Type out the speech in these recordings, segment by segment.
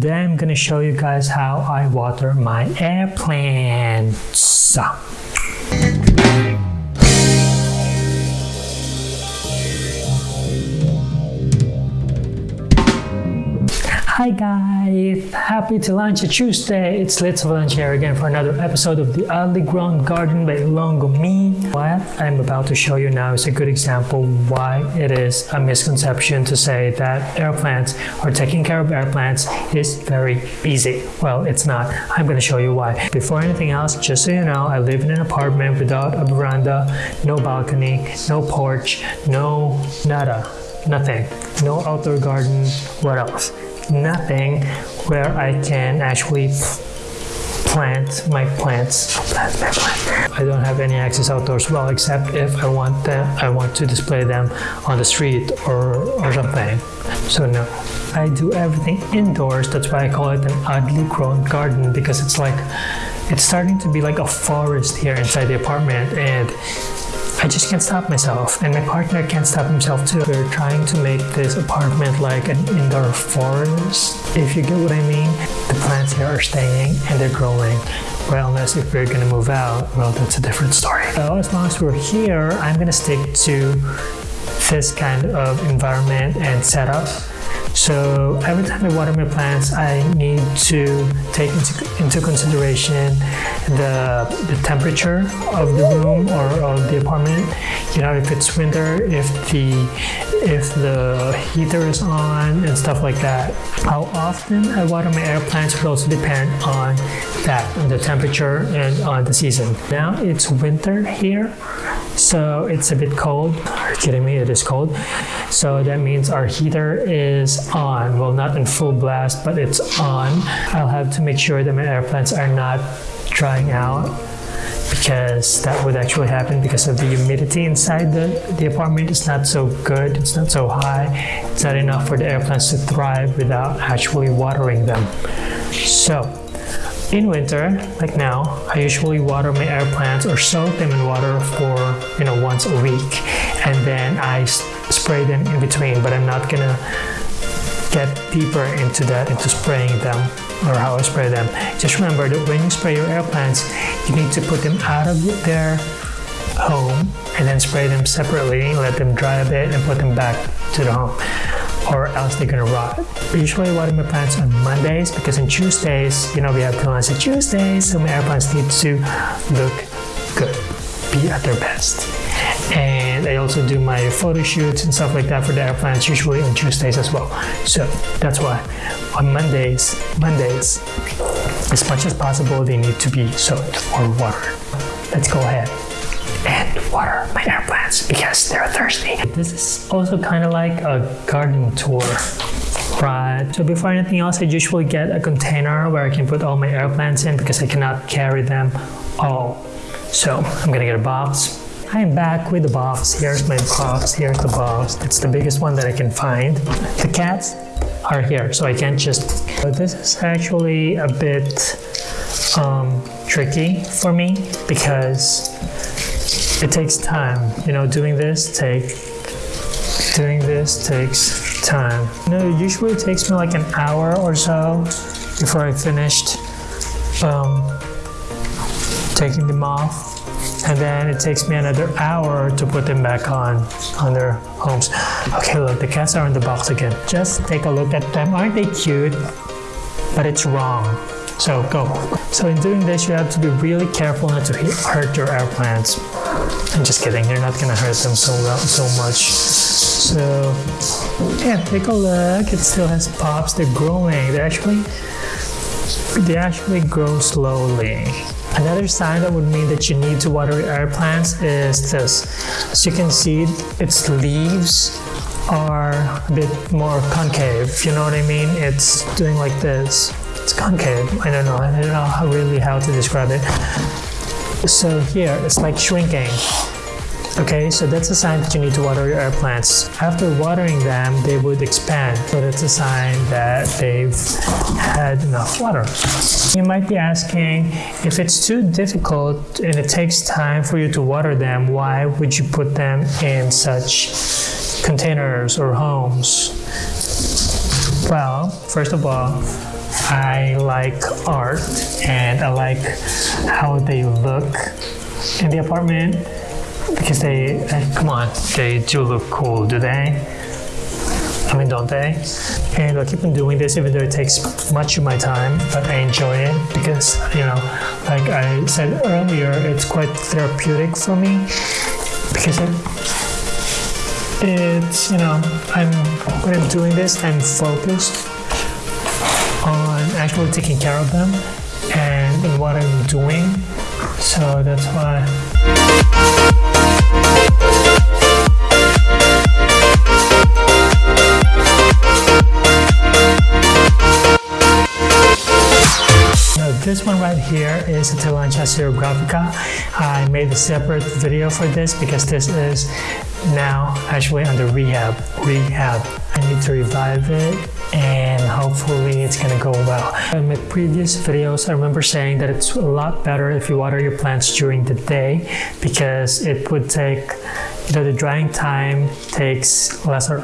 Today I'm gonna show you guys how I water my air plants. Hi guys, happy to launch a Tuesday. It's Litz Lunch here again for another episode of the Oddly Grown Garden by Longo Me. What I'm about to show you now is a good example why it is a misconception to say that air plants or taking care of air plants is very easy. Well, it's not. I'm going to show you why. Before anything else, just so you know, I live in an apartment without a veranda, no balcony, no porch, no nada, nothing. No outdoor garden. What else? Nothing where I can actually plant my plants. Plant my plant. I don't have any access outdoors well, except if I want them, I want to display them on the street or, or something. So no, I do everything indoors. That's why I call it an oddly grown garden because it's like, it's starting to be like a forest here inside the apartment and I just can't stop myself, and my partner can't stop himself too. We're trying to make this apartment like an indoor forest, if you get what I mean. The plants here are staying and they're growing. Well, unless if we're gonna move out, well, that's a different story. So as long as we're here, I'm gonna stick to this kind of environment and setup so every time I water my plants, I need to take into, into consideration the, the temperature of the room or of the apartment. You know, if it's winter, if the if the heater is on and stuff like that. How often I water my air plants will also depend on that, on the temperature and on the season. Now it's winter here, so it's a bit cold. Are you kidding me? It is cold. So that means our heater is on. Well, not in full blast, but it's on. I'll have to make sure that my air plants are not drying out because that would actually happen because of the humidity inside the, the apartment is not so good, it's not so high, it's not enough for the air plants to thrive without actually watering them. So in winter, like now, I usually water my air plants or soak them in water for you know once a week and then I spray them in between but I'm not gonna get deeper into that, into spraying them or how I spray them. Just remember that when you spray your air plants, you need to put them out of their home and then spray them separately, let them dry a bit and put them back to the home or else they're gonna rot. I usually water my plants on Mondays because on Tuesdays, you know, we have plants on Tuesdays, so my air plants need to look good, be at their best. And I also do my photo shoots and stuff like that for the air plants, usually on Tuesdays as well. So that's why on Mondays, Mondays, as much as possible, they need to be soaked or watered. Let's go ahead and water my air plants because they're thirsty. This is also kind of like a garden tour. Right, so before anything else, I usually get a container where I can put all my air plants in because I cannot carry them all. So I'm gonna get a box. I'm back with the box. Here's my box, here's the box. It's the biggest one that I can find. The cats are here, so I can't just... This is actually a bit um, tricky for me because it takes time. You know, doing this take doing this takes time. You know, it usually takes me like an hour or so before I finished um, taking them off. And then it takes me another hour to put them back on, on their homes. Okay, look, the cats are in the box again. Just take a look at them. Aren't they cute? But it's wrong. So go. So in doing this, you have to be really careful not to hurt your air plants. I'm just kidding, you're not gonna hurt them so well, so much. So yeah, take a look. It still has pops. They're growing. They actually they actually grow slowly. Another sign that would mean that you need to water your plants is this. As you can see, its leaves are a bit more concave. You know what I mean? It's doing like this. It's concave. I don't know. I don't know how really how to describe it. So here, it's like shrinking. Okay, so that's a sign that you need to water your air plants. After watering them, they would expand. So that's a sign that they've had enough water. You might be asking, if it's too difficult and it takes time for you to water them, why would you put them in such containers or homes? Well, first of all, I like art and I like how they look in the apartment because they, uh, come on, they do look cool, do they? I mean, don't they? And I'll keep on doing this even though it takes much of my time, but I enjoy it because, you know, like I said earlier, it's quite therapeutic for me because it, it's, you know, I'm, when I'm doing this, I'm focused on actually taking care of them and what I'm doing. So that's why. Now, right here is a Tillandsia xerographica. I made a separate video for this because this is now actually under rehab. Rehab. I need to revive it and hopefully it's gonna go well. In my previous videos, I remember saying that it's a lot better if you water your plants during the day because it would take, you know, the drying time takes lesser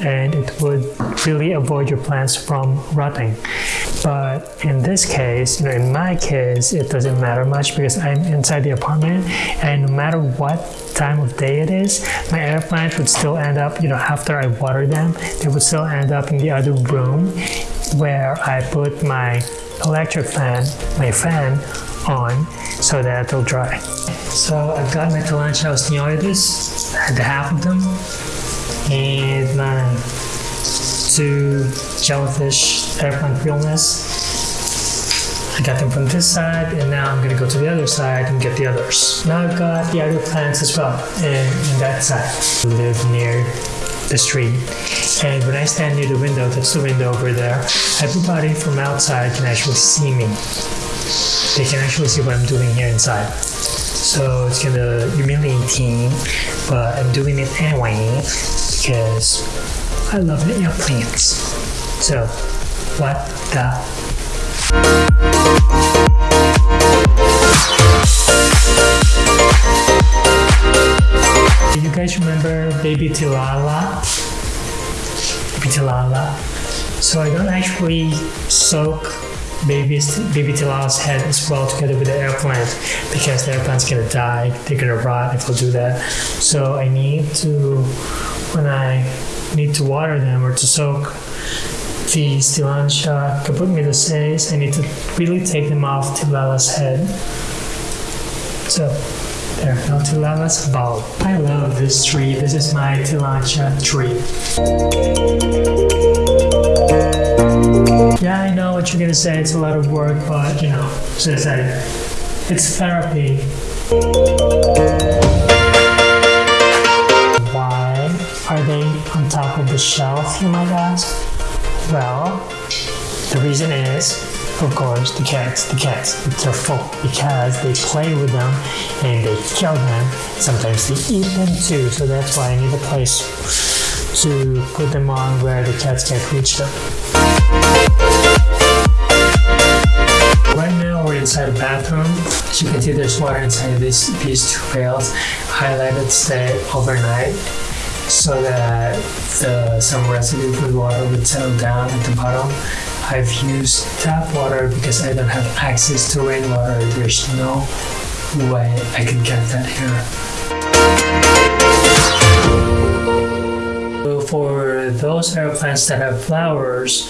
and it would really avoid your plants from rotting. But in this case, you know, in my case, it doesn't matter much because I'm inside the apartment and no matter what time of day it is, my air plant would still end up, you know, after I water them, they would still end up in the other room where I put my electric fan, my fan on so that it'll dry. So I've got my Tillandsia osteitis, the half of them, and my two jellyfish air plant realness. I got them from this side, and now I'm gonna go to the other side and get the others. Now I've got the other plants as well, and in that side. Live near the street, and when I stand near the window, that's the window over there, everybody from outside can actually see me. They can actually see what I'm doing here inside. So it's kind of humiliating, but I'm doing it anyway because I love air plants. So, what the? Do you guys remember Baby Tilala? Baby Tilala. So I don't actually soak baby Tilala's head as well together with the air plant because the air plant's gonna die. They're gonna rot if I do that. So I need to, when I need to water them or to soak the Tillandsia Caput medusae, I need to really take them off Tilala's head. So there, now Tilala's bulb. I love this tree. This is my Tillandsia tree. What you're gonna say. It's a lot of work, but you know, as I said, it's therapy. Why are they on top of the shelf, you might ask? Well, the reason is, of course, the cats. The cats, they're full because they play with them and they kill them. Sometimes they eat them too, so that's why I need a place to put them on where the cats can't reach them. Inside a bathroom. As you can see, there's water inside this, these two pails. It stay overnight so that the, some residue from the water would settle down at the bottom. I've used tap water because I don't have access to rainwater. There's no way I can get that here. For those air plants that have flowers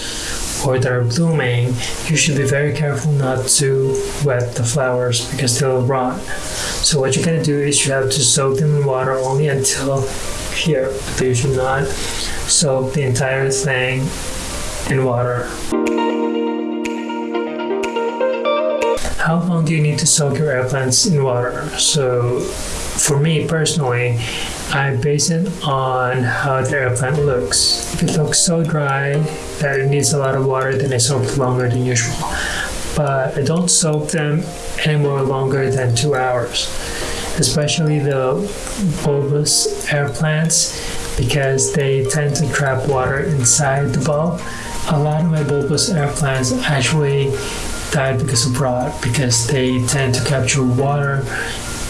or that are blooming, you should be very careful not to wet the flowers because they'll rot. So what you're gonna do is you have to soak them in water only until here. But you should not soak the entire thing in water. How long do you need to soak your air plants in water? So for me personally, I base it on how the air plant looks. If it looks so dry that it needs a lot of water, then I soak longer than usual. But I don't soak them any more longer than two hours, especially the bulbous air plants because they tend to trap water inside the bulb. A lot of my bulbous air plants actually died because of rot because they tend to capture water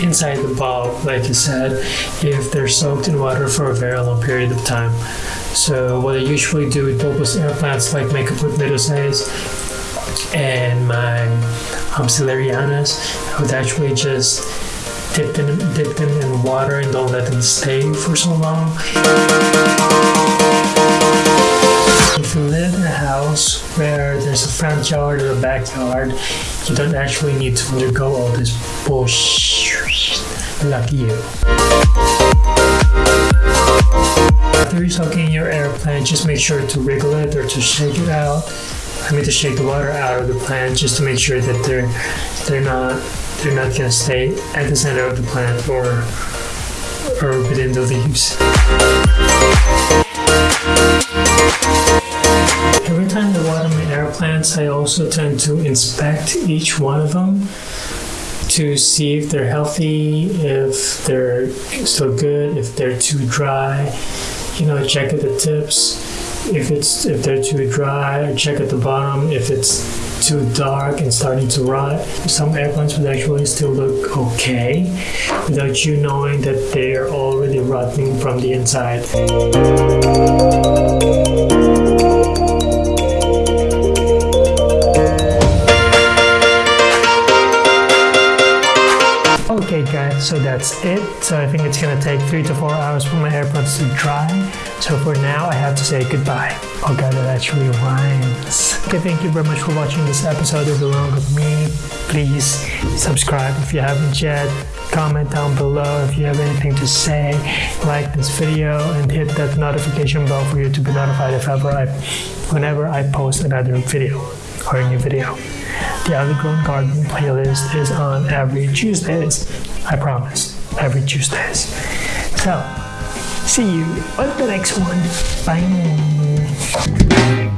inside the bulb, like I said, if they're soaked in water for a very long period of time. So what I usually do with bulbous air plants like my Caput medusae and my um, I would actually just dip them, dip them in water and don't let them stay for so long. If you live in a house where there's a front yard or a backyard, you don't actually need to undergo all this bullshit. Lucky you. After you're soaking your air plant, just make sure to wriggle it or to shake it out. I mean to shake the water out of the plant just to make sure that they're they're not they're not gonna stay at the center of the plant or or within the leaves. Every time I water my air plants, I also tend to inspect each one of them to see if they're healthy, if they're still good, if they're too dry. You know, check at the tips. If it's if they're too dry, check at the bottom. If it's too dark and starting to rot, some air plants would actually still look okay without you knowing that they are already rotting from the inside. Okay guys, so that's it. So I think it's gonna take three to four hours for my air plants to dry. So for now, I have to say goodbye. Oh god, that actually rhymes. Okay, thank you very much for watching this episode of The Wrong of Me. Please subscribe if you haven't yet. Comment down below if you have anything to say. Like this video and hit that notification bell for you to be notified if ever I, whenever I post another video or a new video. The Oddly Grown Garden playlist is on every Tuesdays. I promise, every Tuesdays. So, see you on the next one. Bye.